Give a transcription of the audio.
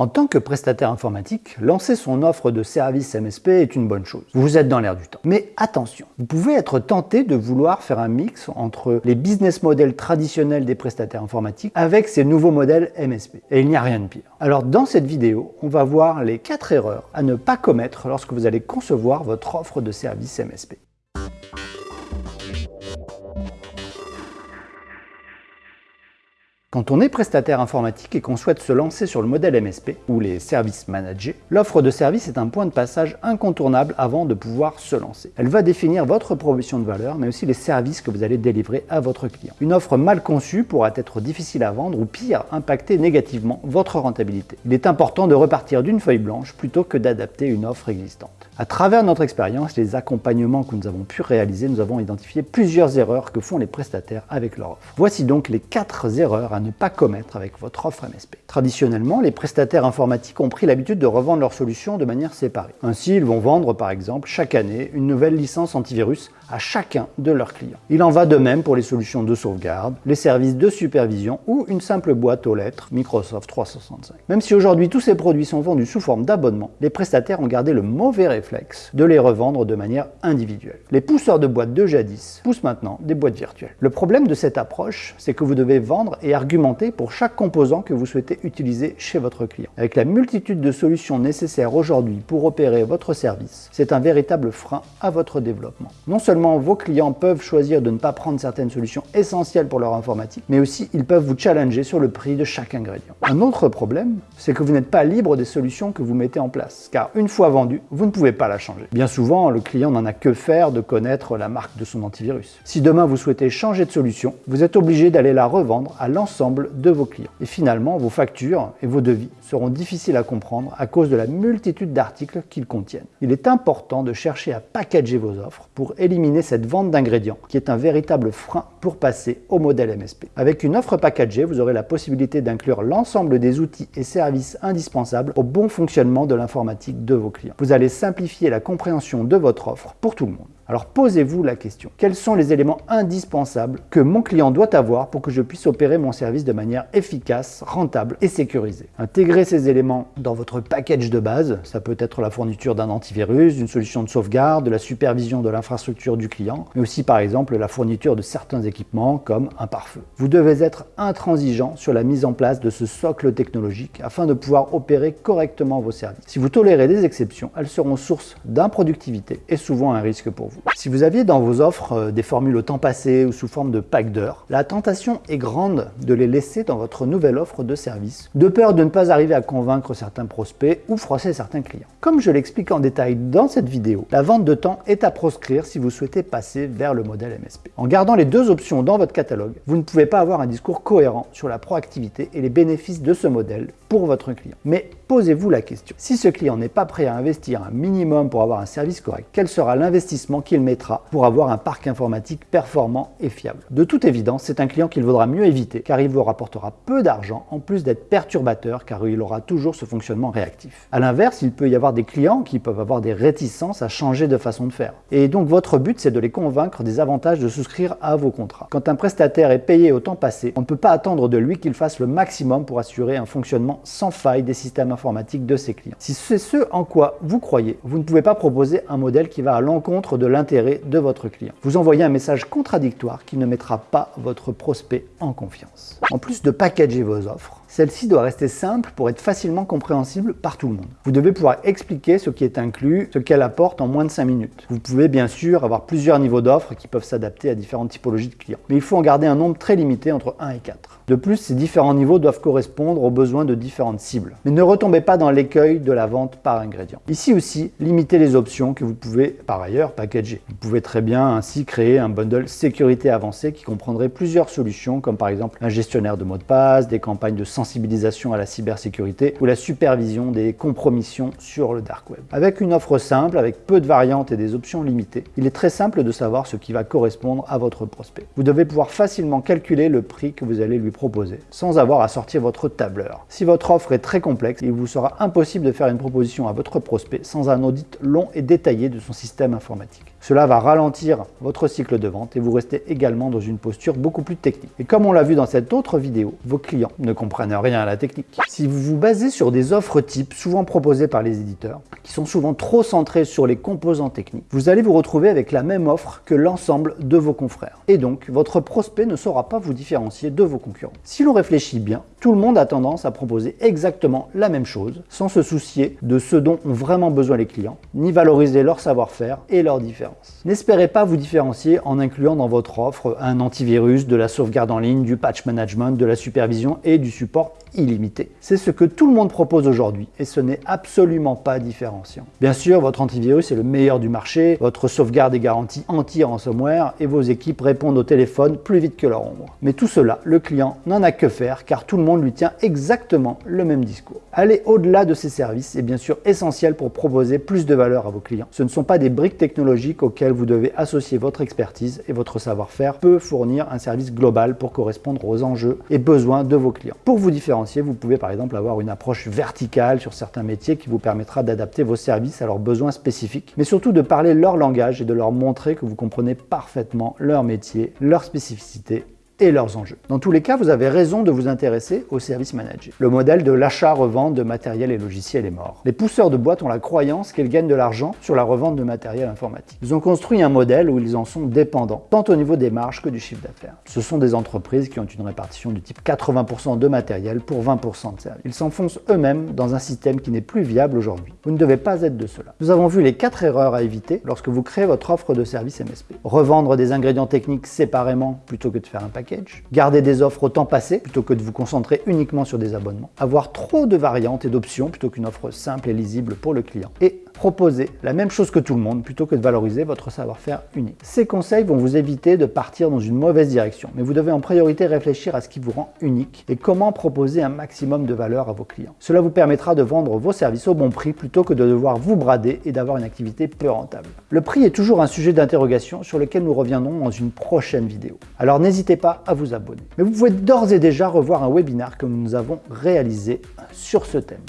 En tant que prestataire informatique, lancer son offre de service MSP est une bonne chose. Vous êtes dans l'air du temps. Mais attention, vous pouvez être tenté de vouloir faire un mix entre les business models traditionnels des prestataires informatiques avec ces nouveaux modèles MSP. Et il n'y a rien de pire. Alors dans cette vidéo, on va voir les 4 erreurs à ne pas commettre lorsque vous allez concevoir votre offre de service MSP. Quand on est prestataire informatique et qu'on souhaite se lancer sur le modèle MSP, ou les services managés, l'offre de service est un point de passage incontournable avant de pouvoir se lancer. Elle va définir votre proposition de valeur, mais aussi les services que vous allez délivrer à votre client. Une offre mal conçue pourra être difficile à vendre ou pire, impacter négativement votre rentabilité. Il est important de repartir d'une feuille blanche plutôt que d'adapter une offre existante. À travers notre expérience, les accompagnements que nous avons pu réaliser, nous avons identifié plusieurs erreurs que font les prestataires avec leur offre. Voici donc les 4 erreurs à ne pas commettre avec votre offre MSP. Traditionnellement, les prestataires informatiques ont pris l'habitude de revendre leurs solutions de manière séparée. Ainsi, ils vont vendre par exemple chaque année une nouvelle licence antivirus à chacun de leurs clients. Il en va de même pour les solutions de sauvegarde, les services de supervision ou une simple boîte aux lettres Microsoft 365. Même si aujourd'hui tous ces produits sont vendus sous forme d'abonnement, les prestataires ont gardé le mauvais réflexe de les revendre de manière individuelle. Les pousseurs de boîtes de jadis poussent maintenant des boîtes virtuelles. Le problème de cette approche, c'est que vous devez vendre et argumenter pour chaque composant que vous souhaitez utiliser chez votre client. Avec la multitude de solutions nécessaires aujourd'hui pour opérer votre service, c'est un véritable frein à votre développement. Non seulement vos clients peuvent choisir de ne pas prendre certaines solutions essentielles pour leur informatique, mais aussi ils peuvent vous challenger sur le prix de chaque ingrédient. Un autre problème, c'est que vous n'êtes pas libre des solutions que vous mettez en place, car une fois vendue, vous ne pouvez pas la changer. Bien souvent, le client n'en a que faire de connaître la marque de son antivirus. Si demain vous souhaitez changer de solution, vous êtes obligé d'aller la revendre à l'ensemble de vos clients. Et finalement, vos factures et vos devis seront difficiles à comprendre à cause de la multitude d'articles qu'ils contiennent. Il est important de chercher à packager vos offres pour éliminer cette vente d'ingrédients, qui est un véritable frein pour passer au modèle MSP. Avec une offre packagée, vous aurez la possibilité d'inclure l'ensemble des outils et services indispensables au bon fonctionnement de l'informatique de vos clients. Vous allez simplifier la compréhension de votre offre pour tout le monde. Alors posez-vous la question, quels sont les éléments indispensables que mon client doit avoir pour que je puisse opérer mon service de manière efficace, rentable et sécurisée? Intégrez ces éléments dans votre package de base, ça peut être la fourniture d'un antivirus, d'une solution de sauvegarde, de la supervision de l'infrastructure du client, mais aussi par exemple la fourniture de certains équipements comme un pare-feu. Vous devez être intransigeant sur la mise en place de ce socle technologique afin de pouvoir opérer correctement vos services. Si vous tolérez des exceptions, elles seront source d'improductivité et souvent un risque pour vous. Si vous aviez dans vos offres euh, des formules au temps passé ou sous forme de pack d'heures, la tentation est grande de les laisser dans votre nouvelle offre de service, de peur de ne pas arriver à convaincre certains prospects ou froisser certains clients. Comme je l'explique en détail dans cette vidéo, la vente de temps est à proscrire si vous souhaitez passer vers le modèle MSP. En gardant les deux options dans votre catalogue, vous ne pouvez pas avoir un discours cohérent sur la proactivité et les bénéfices de ce modèle pour votre client. Mais posez-vous la question, si ce client n'est pas prêt à investir un minimum pour avoir un service correct, quel sera l'investissement qu'il mettra pour avoir un parc informatique performant et fiable. De toute évidence, c'est un client qu'il vaudra mieux éviter car il vous rapportera peu d'argent en plus d'être perturbateur car il aura toujours ce fonctionnement réactif. A l'inverse, il peut y avoir des clients qui peuvent avoir des réticences à changer de façon de faire. Et donc votre but, c'est de les convaincre des avantages de souscrire à vos contrats. Quand un prestataire est payé au temps passé, on ne peut pas attendre de lui qu'il fasse le maximum pour assurer un fonctionnement sans faille des systèmes informatiques de ses clients. Si c'est ce en quoi vous croyez, vous ne pouvez pas proposer un modèle qui va à l'encontre de l'intérêt de votre client. Vous envoyez un message contradictoire qui ne mettra pas votre prospect en confiance. En plus de packager vos offres, celle-ci doit rester simple pour être facilement compréhensible par tout le monde. Vous devez pouvoir expliquer ce qui est inclus, ce qu'elle apporte en moins de 5 minutes. Vous pouvez bien sûr avoir plusieurs niveaux d'offres qui peuvent s'adapter à différentes typologies de clients. Mais il faut en garder un nombre très limité entre 1 et 4. De plus, ces différents niveaux doivent correspondre aux besoins de différentes cibles. Mais ne retombez pas dans l'écueil de la vente par ingrédient. Ici aussi, limitez les options que vous pouvez par ailleurs packager. Vous pouvez très bien ainsi créer un bundle sécurité avancé qui comprendrait plusieurs solutions comme par exemple un gestionnaire de mots de passe, des campagnes de sensibilisation à la cybersécurité ou la supervision des compromissions sur le dark web. Avec une offre simple, avec peu de variantes et des options limitées, il est très simple de savoir ce qui va correspondre à votre prospect. Vous devez pouvoir facilement calculer le prix que vous allez lui proposer, sans avoir à sortir votre tableur. Si votre offre est très complexe, il vous sera impossible de faire une proposition à votre prospect sans un audit long et détaillé de son système informatique. Cela va ralentir votre cycle de vente et vous restez également dans une posture beaucoup plus technique. Et comme on l'a vu dans cette autre vidéo, vos clients ne comprennent rien à la technique. Si vous vous basez sur des offres types souvent proposées par les éditeurs, qui sont souvent trop centrées sur les composants techniques, vous allez vous retrouver avec la même offre que l'ensemble de vos confrères. Et donc, votre prospect ne saura pas vous différencier de vos concurrents. Si l'on réfléchit bien, tout le monde a tendance à proposer exactement la même chose, sans se soucier de ce dont ont vraiment besoin les clients, ni valoriser leur savoir-faire et leurs différences. N'espérez pas vous différencier en incluant dans votre offre un antivirus, de la sauvegarde en ligne, du patch management, de la supervision et du support illimité. C'est ce que tout le monde propose aujourd'hui et ce n'est absolument pas différenciant. Bien sûr, votre antivirus est le meilleur du marché, votre sauvegarde est garantie anti-ransomware et vos équipes répondent au téléphone plus vite que leur ombre. Mais tout cela, le client n'en a que faire car tout le monde lui tient exactement le même discours. Aller au-delà de ces services est bien sûr essentiel pour proposer plus de valeur à vos clients. Ce ne sont pas des briques technologiques auxquelles vous devez associer votre expertise et votre savoir-faire peut fournir un service global pour correspondre aux enjeux et besoins de vos clients. Pour vous différencier vous pouvez par exemple avoir une approche verticale sur certains métiers qui vous permettra d'adapter vos services à leurs besoins spécifiques, mais surtout de parler leur langage et de leur montrer que vous comprenez parfaitement leur métier, leur spécificité leurs enjeux. Dans tous les cas, vous avez raison de vous intéresser au service manager. Le modèle de l'achat-revente de matériel et logiciels est mort. Les pousseurs de boîtes ont la croyance qu'ils gagnent de l'argent sur la revente de matériel informatique. Ils ont construit un modèle où ils en sont dépendants, tant au niveau des marges que du chiffre d'affaires. Ce sont des entreprises qui ont une répartition du type 80% de matériel pour 20% de services. Ils s'enfoncent eux-mêmes dans un système qui n'est plus viable aujourd'hui. Vous ne devez pas être de cela. Nous avons vu les quatre erreurs à éviter lorsque vous créez votre offre de service MSP. Revendre des ingrédients techniques séparément plutôt que de faire un paquet garder des offres au temps passé plutôt que de vous concentrer uniquement sur des abonnements, avoir trop de variantes et d'options plutôt qu'une offre simple et lisible pour le client, et proposer la même chose que tout le monde plutôt que de valoriser votre savoir-faire unique. Ces conseils vont vous éviter de partir dans une mauvaise direction, mais vous devez en priorité réfléchir à ce qui vous rend unique et comment proposer un maximum de valeur à vos clients. Cela vous permettra de vendre vos services au bon prix plutôt que de devoir vous brader et d'avoir une activité peu rentable. Le prix est toujours un sujet d'interrogation sur lequel nous reviendrons dans une prochaine vidéo. Alors n'hésitez pas à vous abonner. Mais vous pouvez d'ores et déjà revoir un webinaire que nous avons réalisé sur ce thème.